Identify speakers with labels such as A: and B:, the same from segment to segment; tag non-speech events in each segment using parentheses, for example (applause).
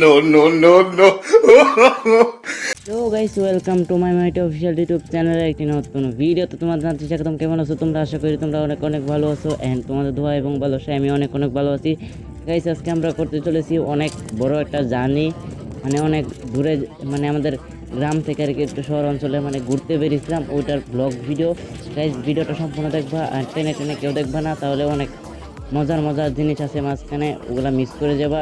A: no, no, no, no.
B: তো guys welcome to my mighty official YouTube চ্যানেলের একটি নতুন ভিডিও তো তোমাদের জানতে স্বাগতম কেমন আছো? তোমরা আশা করি তোমরা অনেক অনেক ভালো আছো। অ্যান্ড তোমাদের দোয়া এবং ভালোবাসায় আমি অনেক অনেক ভালো আছি। গাইস আজকে আমরা করতে চলেছি অনেক বড় একটা জার্নি মানে অনেক দূরে মানে আমাদের গ্রাম থেকে আর কি একটু শহর অঞ্চলে মানে ঘুরতে বেরিয়েছিলাম। ওইটার ব্লগ ভিডিও গাইস ভিডিওটা সম্পূর্ণ দেখবা আর টেনে টেনে কেউ দেখবা না। তাহলে অনেক মজার মজার জিনিস আছে মাঝখানে, ওগুলা মিস করে যাবা।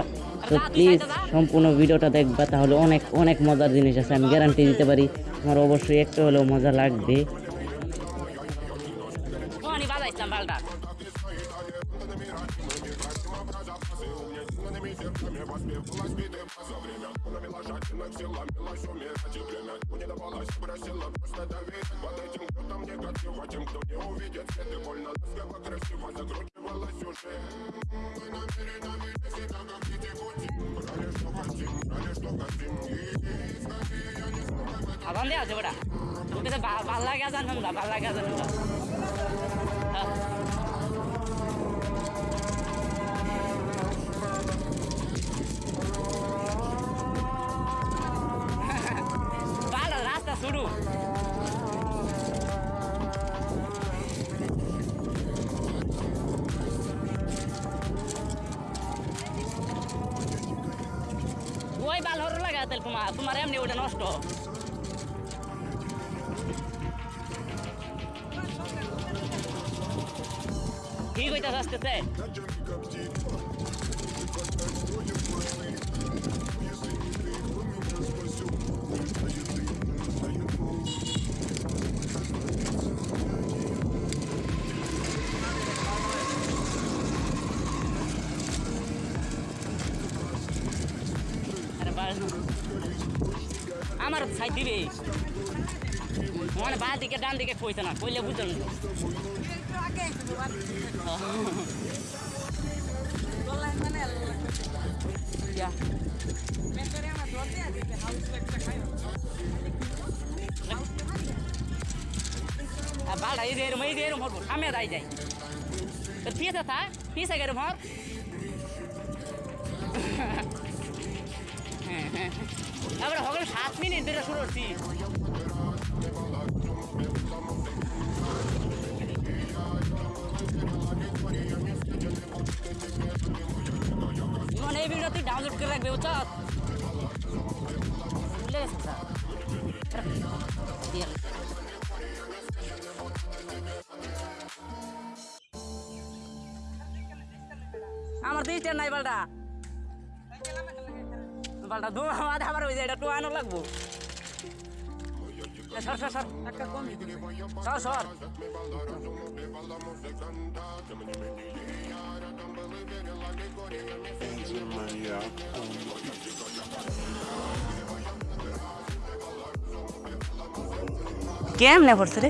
C: তো প্লিজ
B: সম্পূর্ণ ভিডিওটা দেখবা, তাহলে অনেক অনেক মজার জিনিস আছে, আমি গ্যারান্টি দিতে পারি। তোমার অবশ্যই একটু হলেও মজা লাগবে।
C: কোহানি বাজা ইসলাম বালটা আবার দেওয়া আছে ওটা তোকে ভালো লাগে জানো না ভালো লাগে জানো না। ওই বাল হর লাগা তেল তোমার তোমার এমনি ওটা নষ্ট। ঠিক হইতে আসতেছে আরে বাল আমার সাইড দিবে মানে বাঁ দিকে ডান দিকে কইতে না কইলে বুঝলেন বালটা এই এরম এই এরম হবো সামনে দাই যাই তো পিছে থা পিছে গেরম হর আমরা সাত মিনিট ধরে শুরু করছি মানে এই ভিডিও তুই ডাউনলোড করে রাখবে। আমার দিচ্ছে নাই বালটা বালটা দু মাঝে আমার ওই যে এটা টোয়ানো লাগবো এ, সর সর সর সর সর কেমনে পড়ছে রে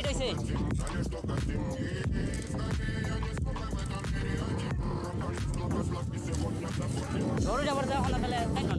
C: তুই যাবার দেওয়া হলো তাহলে না?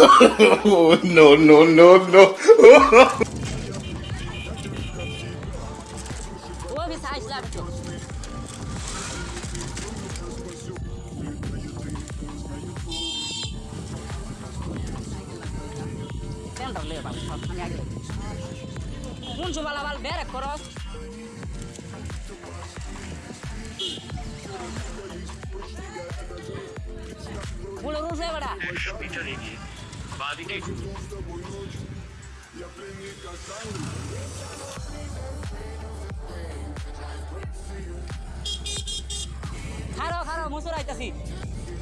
A: (laughs)
D: no, no, no,
A: no.
D: (laughs)
C: খারো খারো মুসুর আইতাছি।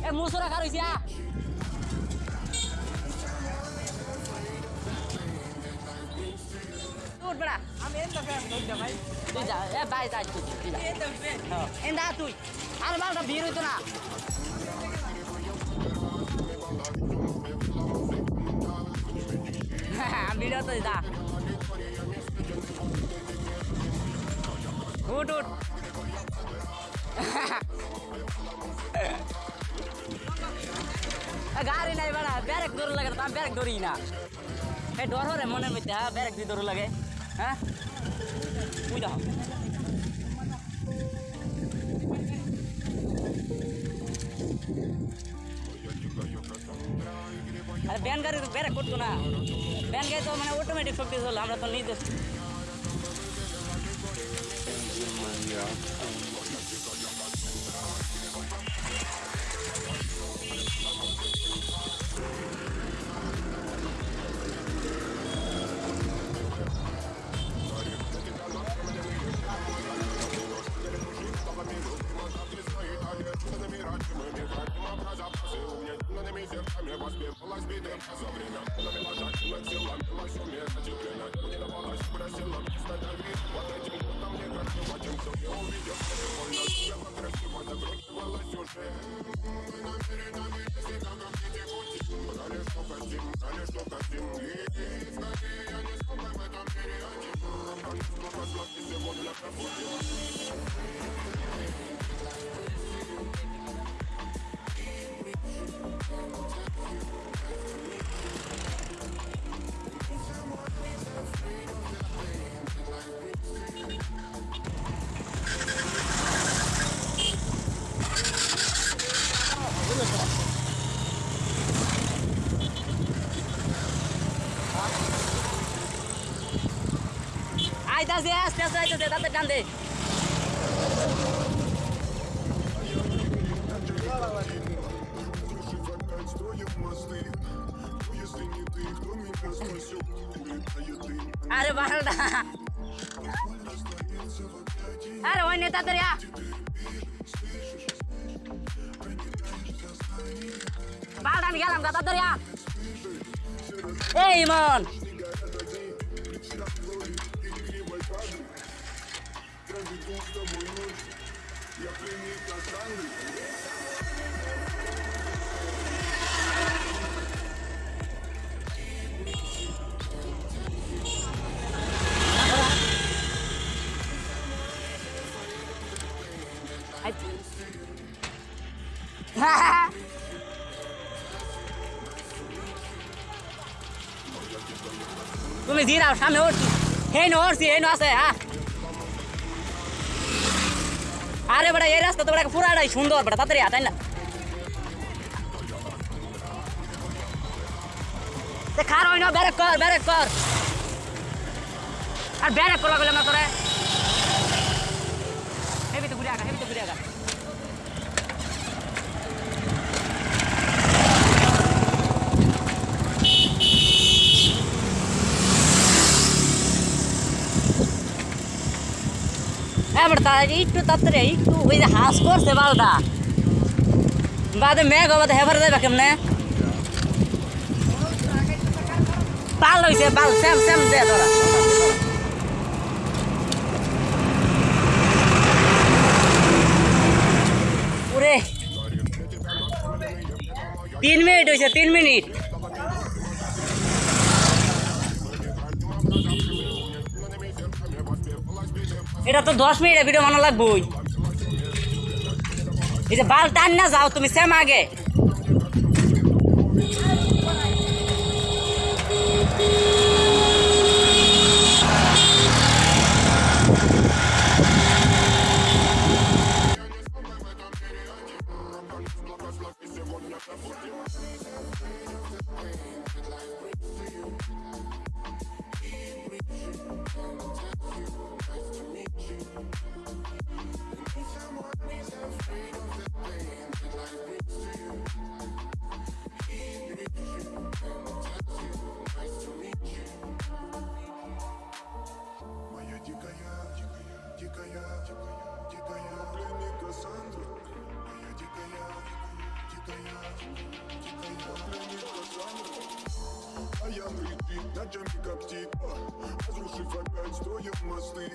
C: এ মুসুরা খারইছি আ উঠ বড়া
E: আমি এন্ড ফ্যান ধরতে ভাই।
C: তুই যা এ ভাই যা তুই এন্ড ফ্যান এন্ড তুই আর বালটা ভিড় হইতো না। আমি ভিড় হতো যা উঠ উঠ গাড়ি নাই বেড়া ব্যারেক দৌড় লাগে তো আমি ব্যারেক দৌড়ি না এই ডর হরে মনের মধ্যে হ্যাঁ ব্যারেক দিয়ে দৌড় লাগে হ্যাঁ বুঝ আরে ব্যান গাড়ি তো ব্যারেক করতো না ব্যান গাড়ি তো মানে অটোমেটিক শক্তি চলো আমরা তো নিজে
D: просила, мимо шумит Теперь на не рвалась, просила мне становись Под этим годом не красиво, тем, кто не увидел Невольно тебя покрасиво закручивалась уже Мы намеренно видим себя, как дети пути Брали, что хотим, брали, что хотим И скорее я не сколько в этом мире один Потому что пошла и сегодня пробудила Thank you.
C: kande. Ada bahal dah. Ada wanita teriak. Bahal dan galam kata teriak. Hey, man.
E: gusta buenos y aprendí cantando.
C: तुम्हें जीरा सामने और আরে বেটা, এই রাস্তা তো বেটা পুরাটাই সুন্দর বেটা, তাড়াতাড়ি তাই না? খার হই না, ব্যারেক কর ব্যারেক কর। আর ব্যারেক করা গেলাম না তোরে? হেবি তো ঘুরে আগা হেবি তো ঘুরে আগা ಬರ್ತಾರೆ ಇಟ್ಟು ತತ್ತರೆ ಇಟ್ಟು ಇದು ಹಾಸ್ಕೋರ್ಸೆ ಬಾಳ್ದ ಬಾದ ಮ್ಯಾಗ ಹೋಗೋದು ಹೆಬರ್ದೆ ಬೇಕಮ್ಮನೆ ಪಾಲ್ ಹೋಯ್ತೆ ಪಾಲ್ ಸೇಮ್ ಸೇಮ್ ದೇ ಅದರ पूरे तीन मिनट हो तीन मिनट তো দশ মিনিটের ভিডিও বানানো লাগবই এই যে বাল টান না যাও, তুমি সেম আগে। Ночами коптит Разрушив опять, строим мосты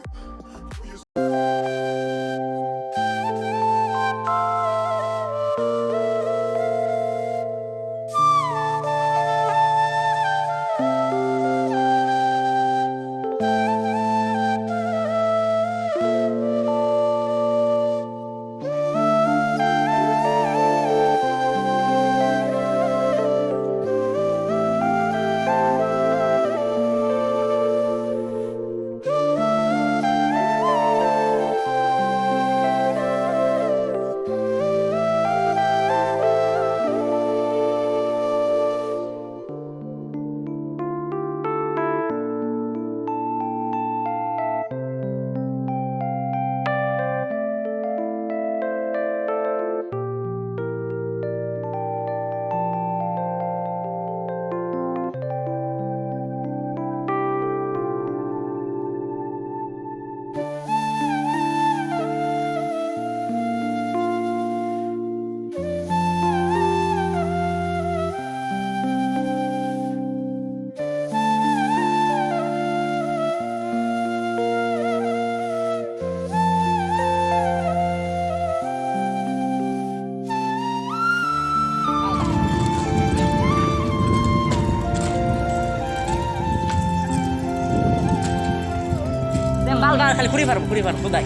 C: ঘুরি পারব ঘুরে পারব খোদাই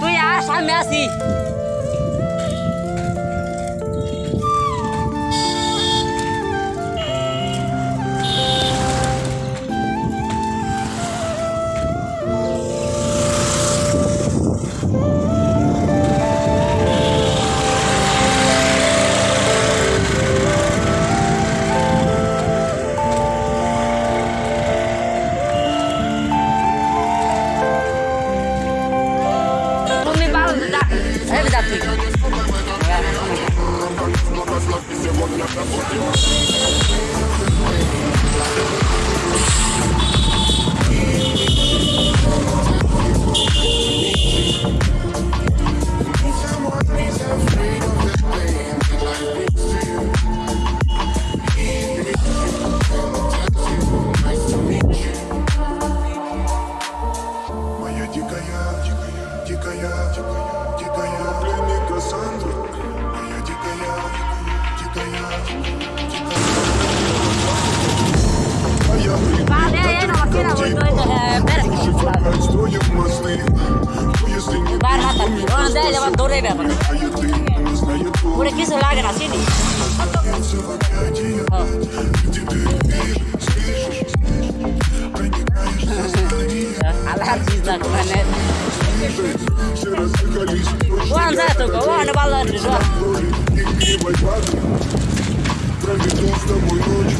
C: তুই আস আমি আসি। Barhatan, orang dia lewat dore dia. Udah kisah lagi nasi ni. Alah, kisah kemana? Вон за эту, вон на болоте, вон.
E: Проведу с тобой ночь.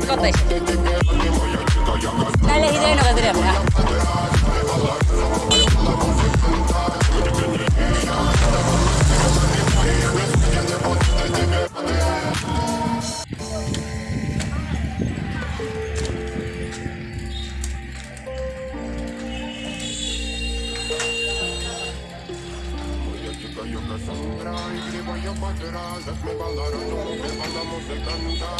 C: escote. Dale el hidrógeno que tenemos. Субтитры сделал DimaTorzok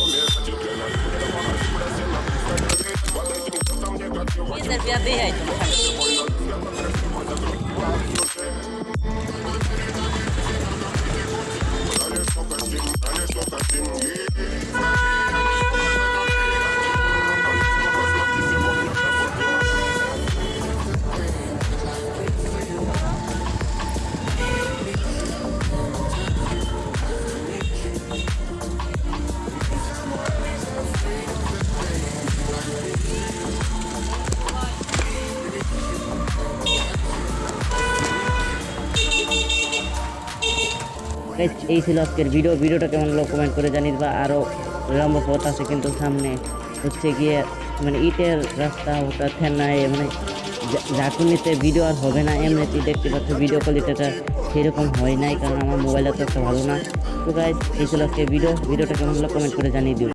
C: से भी है?
B: Guys, এই ছিল আজকের ভিডিও। ভিডিওটা কেমন লোক কমেন্ট করে জানিয়ে বা আরও লম্বা পথ আছে কিন্তু সামনে। হচ্ছে গিয়ে মানে ইটের রাস্তা ওটা থেনায় মানে ঝাঁকুনিতে ভিডিও আর হবে না। এমনিতে দেখতে পাচ্ছ ভিডিও কোয়ালিটিটা সেরকম হয় নাই কারণ আমার মোবাইলটা তো একটা ভালো না। তো গাইজ এই ছিল আজকে ভিডিও ভিডিওটা কেমন হলো কমেন্ট করে জানিয়ে দিও।